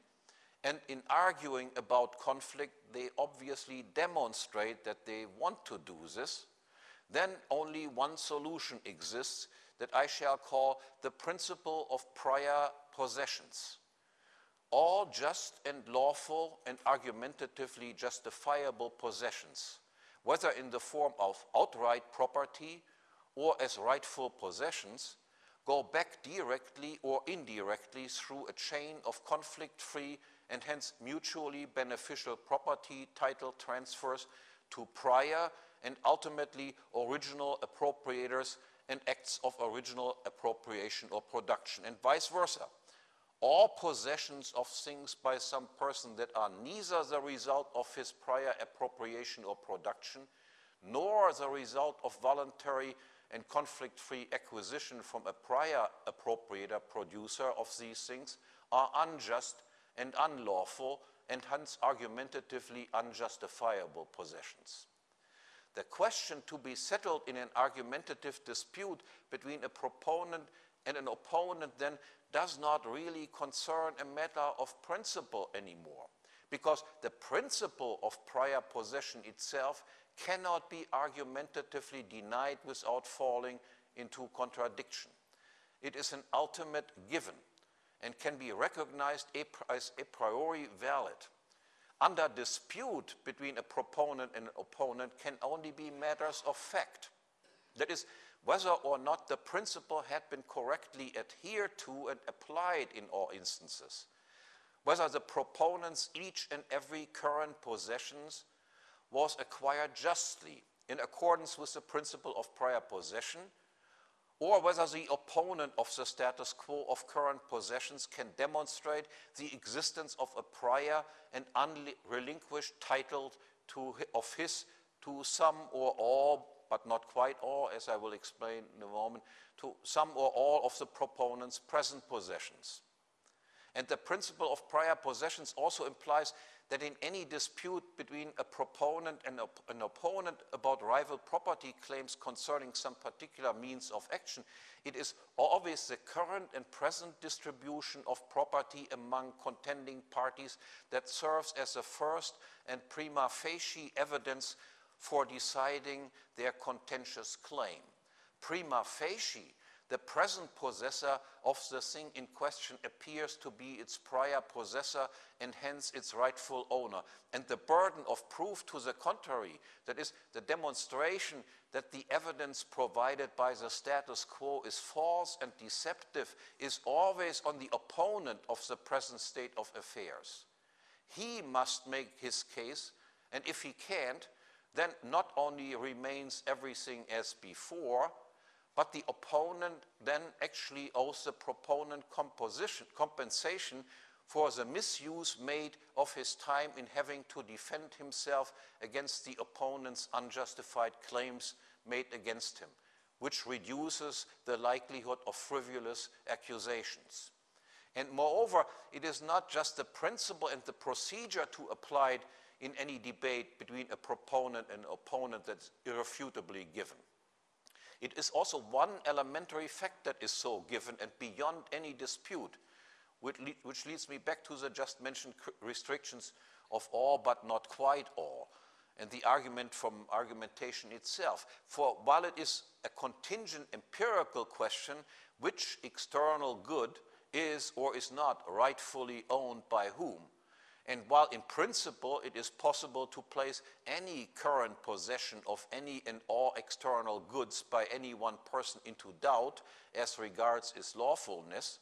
S1: and in arguing about conflict, they obviously demonstrate that they want to do this, then only one solution exists that I shall call the principle of prior possessions. All just and lawful and argumentatively justifiable possessions, whether in the form of outright property or as rightful possessions, go back directly or indirectly through a chain of conflict-free and hence mutually beneficial property title transfers to prior and ultimately original appropriators and acts of original appropriation or production, and vice versa. All possessions of things by some person that are neither the result of his prior appropriation or production, nor the result of voluntary and conflict-free acquisition from a prior appropriator producer of these things are unjust and unlawful and hence argumentatively unjustifiable possessions. The question to be settled in an argumentative dispute between a proponent and an opponent then does not really concern a matter of principle anymore because the principle of prior possession itself cannot be argumentatively denied without falling into contradiction. It is an ultimate given and can be recognized as a priori valid. Under dispute between a proponent and an opponent can only be matters of fact. That is, whether or not the principle had been correctly adhered to and applied in all instances. Whether the proponent's each and every current possessions was acquired justly in accordance with the principle of prior possession or whether the opponent of the status quo of current possessions can demonstrate the existence of a prior and unrelinquished title to, of his to some or all, but not quite all, as I will explain in a moment, to some or all of the proponent's present possessions. And the principle of prior possessions also implies that in any dispute between a proponent and op an opponent about rival property claims concerning some particular means of action, it is always the current and present distribution of property among contending parties that serves as the first and prima facie evidence for deciding their contentious claim. Prima facie the present possessor of the thing in question appears to be its prior possessor and hence its rightful owner. And the burden of proof to the contrary, that is, the demonstration that the evidence provided by the status quo is false and deceptive, is always on the opponent of the present state of affairs. He must make his case, and if he can't, then not only remains everything as before, but the opponent then actually owes the proponent compensation for the misuse made of his time in having to defend himself against the opponent's unjustified claims made against him, which reduces the likelihood of frivolous accusations. And moreover, it is not just the principle and the procedure to apply it in any debate between a proponent and opponent that's irrefutably given. It is also one elementary fact that is so given and beyond any dispute. which, which leads me back to the just mentioned restrictions of all but not quite all and the argument from argumentation itself. For while it is a contingent empirical question, which external good is or is not rightfully owned by whom, and while in principle it is possible to place any current possession of any and all external goods by any one person into doubt as regards its lawfulness,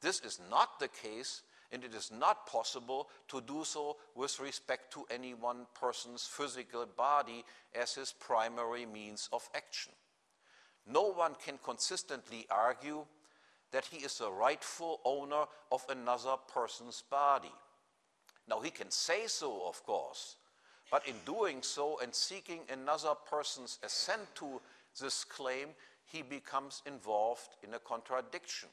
S1: this is not the case and it is not possible to do so with respect to any one person's physical body as his primary means of action. No one can consistently argue that he is the rightful owner of another person's body. Now, he can say so, of course, but in doing so and seeking another person's assent to this claim, he becomes involved in a contradiction.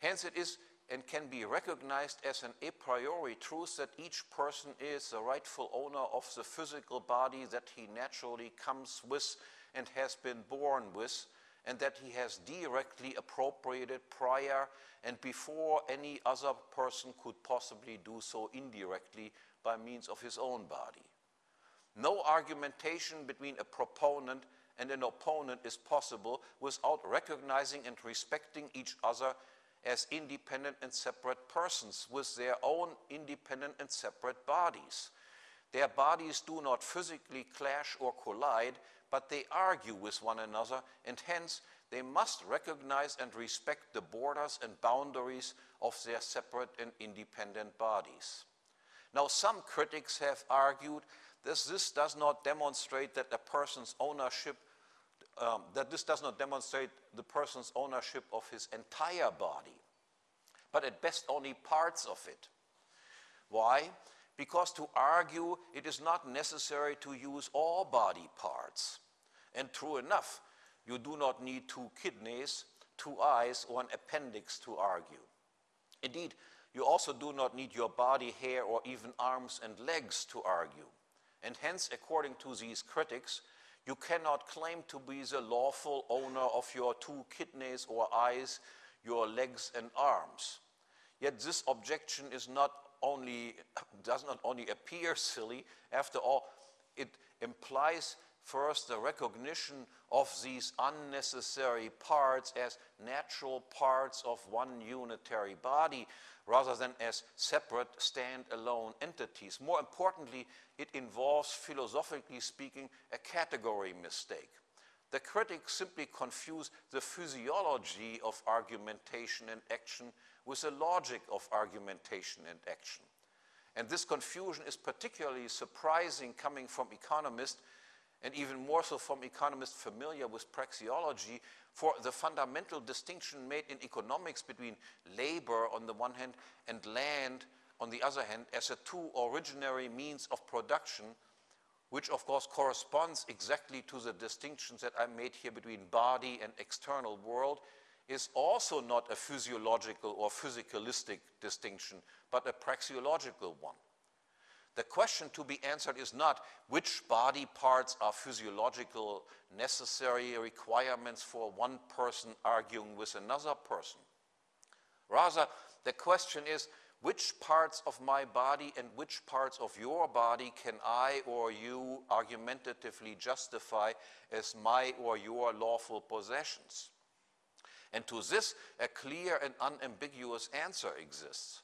S1: Hence, it is and can be recognized as an a priori truth that each person is the rightful owner of the physical body that he naturally comes with and has been born with, and that he has directly appropriated prior and before any other person could possibly do so indirectly by means of his own body. No argumentation between a proponent and an opponent is possible without recognizing and respecting each other as independent and separate persons with their own independent and separate bodies. Their bodies do not physically clash or collide, but they argue with one another, and hence they must recognize and respect the borders and boundaries of their separate and independent bodies. Now, some critics have argued that this does not demonstrate that a person's ownership um, that this does not demonstrate the person's ownership of his entire body, but at best only parts of it. Why? Because to argue it is not necessary to use all body parts. And true enough, you do not need two kidneys, two eyes, or an appendix to argue. Indeed, you also do not need your body hair or even arms and legs to argue. And hence, according to these critics, you cannot claim to be the lawful owner of your two kidneys or eyes, your legs and arms. Yet this objection is not only, does not only appear silly, after all, it implies first the recognition of these unnecessary parts as natural parts of one unitary body rather than as separate stand-alone entities. More importantly, it involves, philosophically speaking, a category mistake. The critics simply confuse the physiology of argumentation and action with the logic of argumentation and action. And this confusion is particularly surprising coming from economists and even more so from economists familiar with praxeology, for the fundamental distinction made in economics between labor on the one hand and land on the other hand as a two originary means of production, which of course corresponds exactly to the distinctions that I made here between body and external world, is also not a physiological or physicalistic distinction, but a praxeological one. The question to be answered is not which body parts are physiological necessary requirements for one person arguing with another person. Rather, the question is which parts of my body and which parts of your body can I or you argumentatively justify as my or your lawful possessions? And to this, a clear and unambiguous answer exists.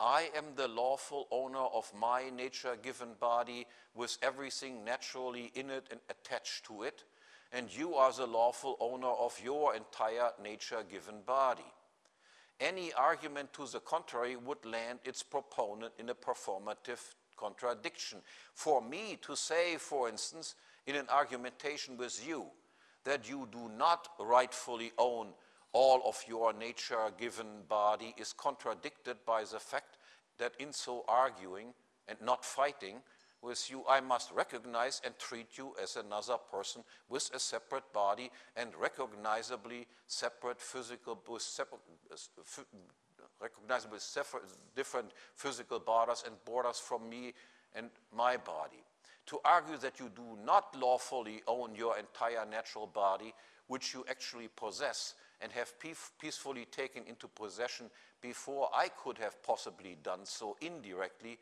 S1: I am the lawful owner of my nature given body with everything naturally in it and attached to it, and you are the lawful owner of your entire nature given body. Any argument to the contrary would land its proponent in a performative contradiction. For me to say, for instance, in an argumentation with you, that you do not rightfully own all of your nature given body is contradicted by the fact that in so arguing and not fighting with you, I must recognize and treat you as another person with a separate body and recognizably separate physical, separate, uh, recognizably separate, different physical borders and borders from me and my body. To argue that you do not lawfully own your entire natural body which you actually possess and have peacefully taken into possession before I could have possibly done so indirectly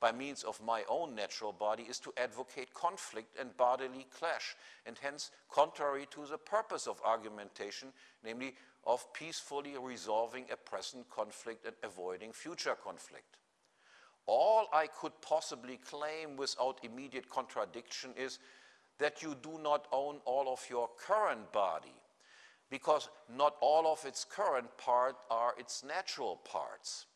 S1: by means of my own natural body is to advocate conflict and bodily clash, and hence contrary to the purpose of argumentation, namely of peacefully resolving a present conflict and avoiding future conflict. All I could possibly claim without immediate contradiction is that you do not own all of your current body, because not all of its current parts are its natural parts.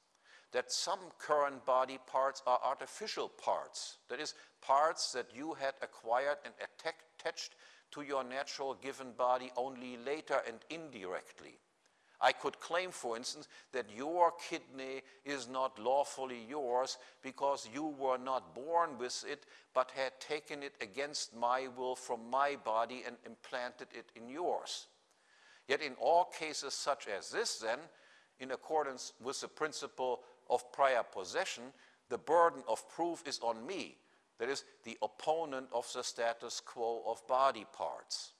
S1: That some current body parts are artificial parts, that is, parts that you had acquired and attached to your natural given body only later and indirectly. I could claim, for instance, that your kidney is not lawfully yours because you were not born with it, but had taken it against my will from my body and implanted it in yours. Yet in all cases such as this, then, in accordance with the principle of prior possession, the burden of proof is on me, that is, the opponent of the status quo of body parts.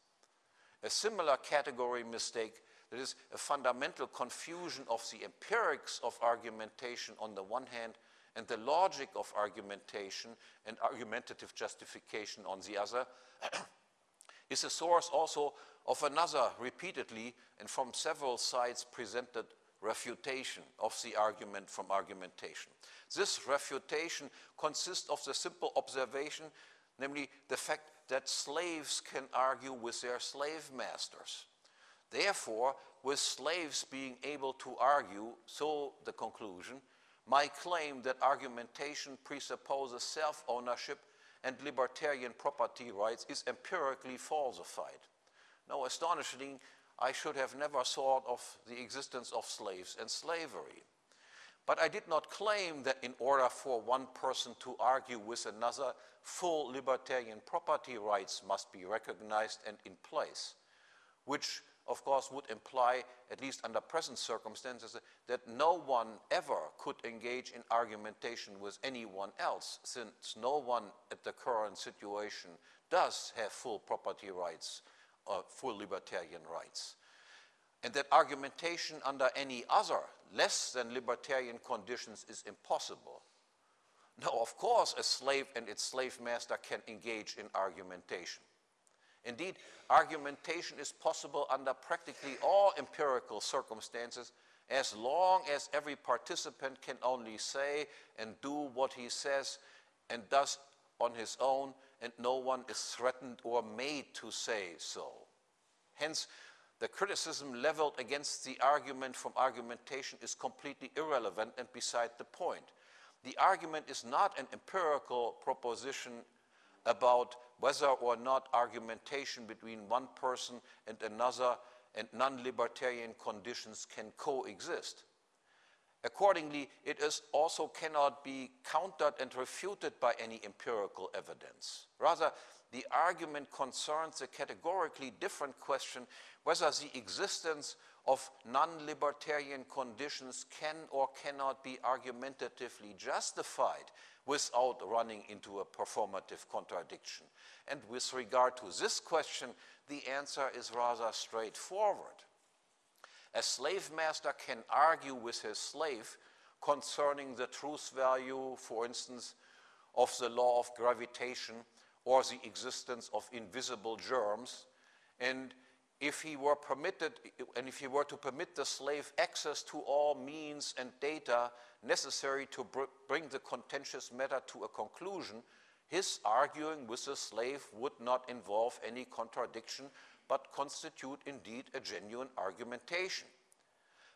S1: A similar category mistake that is, a fundamental confusion of the empirics of argumentation on the one hand and the logic of argumentation and argumentative justification on the other [clears throat] is a source also of another repeatedly and from several sides presented refutation of the argument from argumentation. This refutation consists of the simple observation, namely the fact that slaves can argue with their slave masters. Therefore, with slaves being able to argue, so the conclusion, my claim that argumentation presupposes self-ownership and libertarian property rights is empirically falsified. Now, astonishingly, I should have never thought of the existence of slaves and slavery. But I did not claim that in order for one person to argue with another, full libertarian property rights must be recognized and in place, which of course, would imply, at least under present circumstances, that no one ever could engage in argumentation with anyone else, since no one at the current situation does have full property rights, Uh, or full libertarian rights. And that argumentation under any other, less than libertarian conditions is impossible. Now, of course, a slave and its slave master can engage in argumentation. Indeed, argumentation is possible under practically all empirical circumstances as long as every participant can only say and do what he says and does on his own and no one is threatened or made to say so. Hence, the criticism leveled against the argument from argumentation is completely irrelevant and beside the point. The argument is not an empirical proposition about whether or not argumentation between one person and another and non-libertarian conditions can coexist. Accordingly, it is also cannot be countered and refuted by any empirical evidence. Rather, the argument concerns a categorically different question whether the existence of non-libertarian conditions can or cannot be argumentatively justified without running into a performative contradiction. And with regard to this question, the answer is rather straightforward. A slave master can argue with his slave concerning the truth value, for instance, of the law of gravitation or the existence of invisible germs. And if he were permitted, and if he were to permit the slave access to all means and data necessary to br bring the contentious matter to a conclusion, his arguing with the slave would not involve any contradiction, but constitute indeed a genuine argumentation.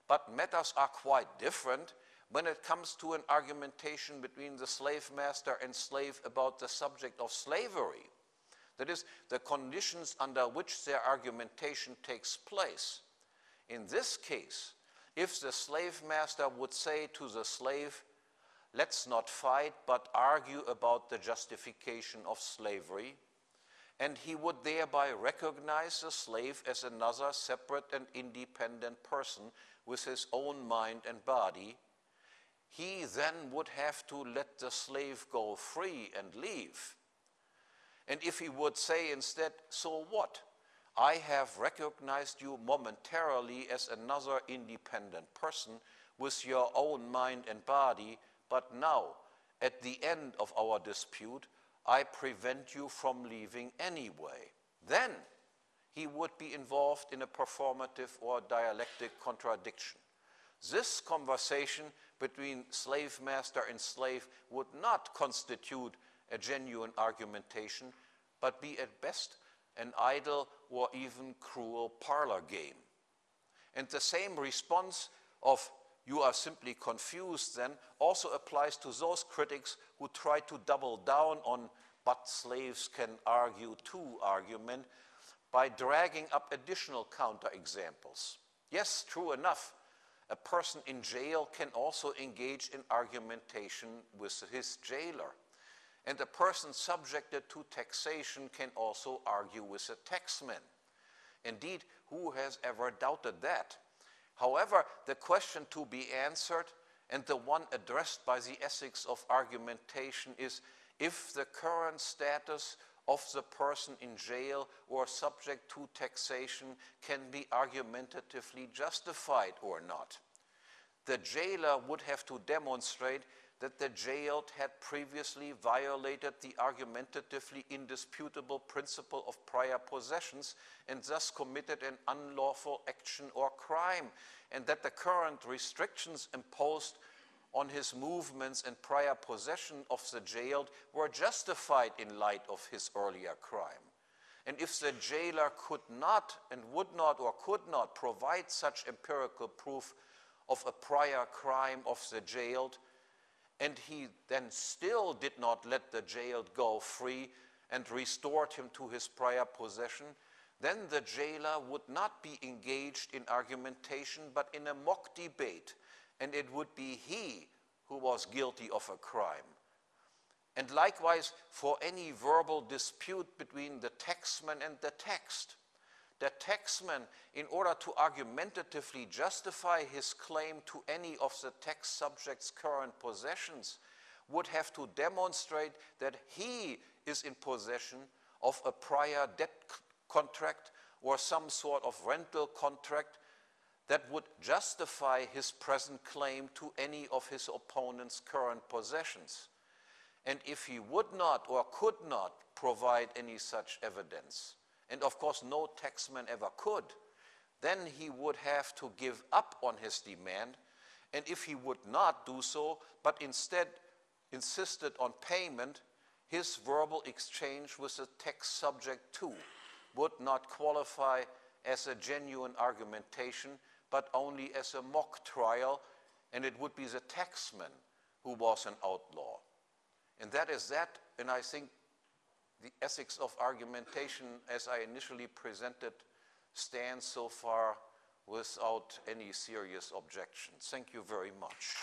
S1: But matters are quite different when it comes to an argumentation between the slave master and slave about the subject of slavery. That is, the conditions under which their argumentation takes place. In this case, if the slave master would say to the slave, let's not fight, but argue about the justification of slavery, and he would thereby recognize the slave as another separate and independent person with his own mind and body, he then would have to let the slave go free and leave. And if he would say instead, so what? I have recognized you momentarily as another independent person with your own mind and body, but now, at the end of our dispute, I prevent you from leaving anyway. Then he would be involved in a performative or dialectic contradiction. This conversation between slave master and slave would not constitute a genuine argumentation, but be at best an idle or even cruel parlor game. And the same response of you are simply confused then also applies to those critics who try to double down on but slaves can argue too argument by dragging up additional counterexamples. Yes, true enough, a person in jail can also engage in argumentation with his jailer. And a person subjected to taxation can also argue with a taxman. Indeed, who has ever doubted that? However, the question to be answered and the one addressed by the ethics of argumentation is if the current status of the person in jail or subject to taxation can be argumentatively justified or not. The jailer would have to demonstrate that the jailed had previously violated the argumentatively indisputable principle of prior possessions and thus committed an unlawful action or crime, and that the current restrictions imposed on his movements and prior possession of the jailed were justified in light of his earlier crime. And if the jailer could not and would not or could not provide such empirical proof of a prior crime of the jailed, and he then still did not let the jailed go free and restored him to his prior possession, then the jailer would not be engaged in argumentation but in a mock debate and it would be he who was guilty of a crime. And likewise, for any verbal dispute between the taxman and the text, the taxman, in order to argumentatively justify his claim to any of the tax subject's current possessions, would have to demonstrate that he is in possession of a prior debt contract or some sort of rental contract that would justify his present claim to any of his opponent's current possessions. And if he would not or could not provide any such evidence, and of course no taxman ever could, then he would have to give up on his demand. And if he would not do so, but instead insisted on payment, his verbal exchange with the tax subject too would not qualify as a genuine argumentation but only as a mock trial, and it would be the taxman who was an outlaw. And that is that, and I think the ethics of argumentation, as I initially presented, stands so far without any serious objections. Thank you very much.